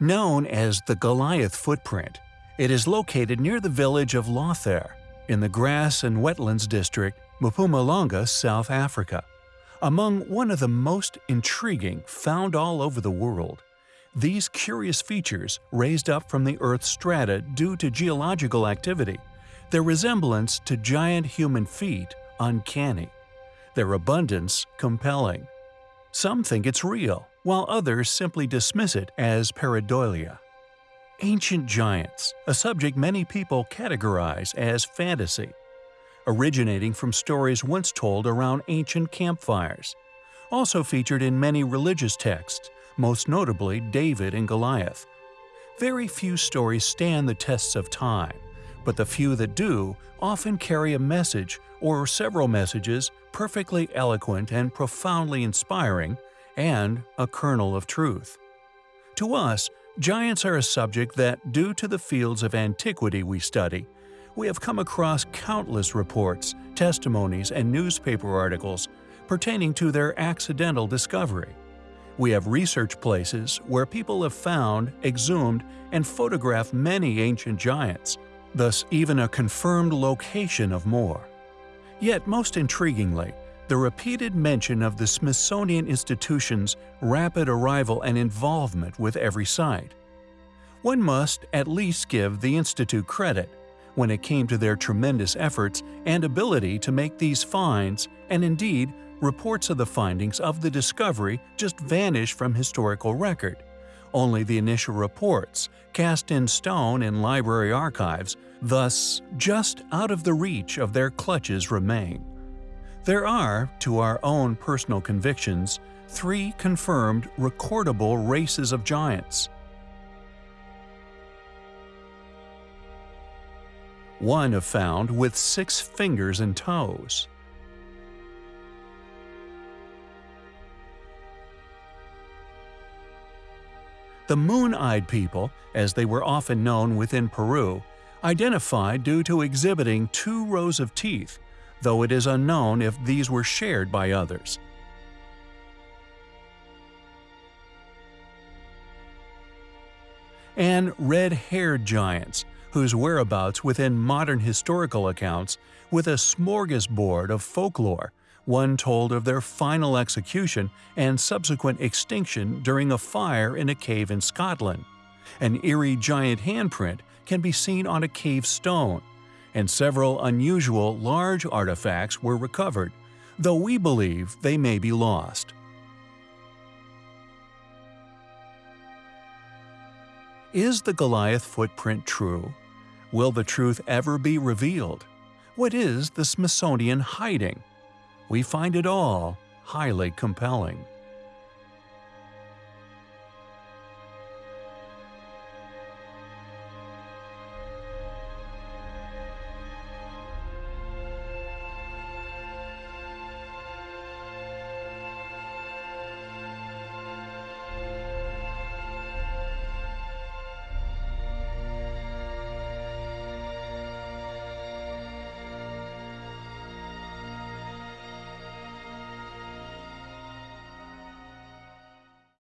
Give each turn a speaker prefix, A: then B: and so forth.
A: Known as the Goliath Footprint, it is located near the village of Lothair in the Grass and Wetlands District, Mpumalanga, South Africa. Among one of the most intriguing found all over the world, these curious features raised up from the Earth's strata due to geological activity, their resemblance to giant human feet uncanny, their abundance compelling. Some think it's real, while others simply dismiss it as pareidolia. Ancient giants, a subject many people categorize as fantasy, originating from stories once told around ancient campfires, also featured in many religious texts, most notably David and Goliath. Very few stories stand the tests of time, but the few that do often carry a message or several messages perfectly eloquent and profoundly inspiring, and a kernel of truth. To us, giants are a subject that, due to the fields of antiquity we study, we have come across countless reports, testimonies, and newspaper articles pertaining to their accidental discovery. We have research places where people have found, exhumed, and photographed many ancient giants, thus even a confirmed location of more. Yet most intriguingly, the repeated mention of the Smithsonian Institution's rapid arrival and involvement with every site. One must at least give the Institute credit when it came to their tremendous efforts and ability to make these finds and indeed reports of the findings of the discovery just vanish from historical record. Only the initial reports, cast in stone in library archives, thus just out of the reach of their clutches remain. There are, to our own personal convictions, three confirmed recordable races of giants. One have found with six fingers and toes. The Moon-Eyed People, as they were often known within Peru, identified due to exhibiting two rows of teeth, though it is unknown if these were shared by others. And red-haired giants, whose whereabouts within modern historical accounts with a smorgasbord of folklore one told of their final execution and subsequent extinction during a fire in a cave in Scotland. An eerie giant handprint can be seen on a cave stone, and several unusual large artifacts were recovered, though we believe they may be lost. Is the Goliath footprint true? Will the truth ever be revealed? What is the Smithsonian hiding? We find it all highly compelling.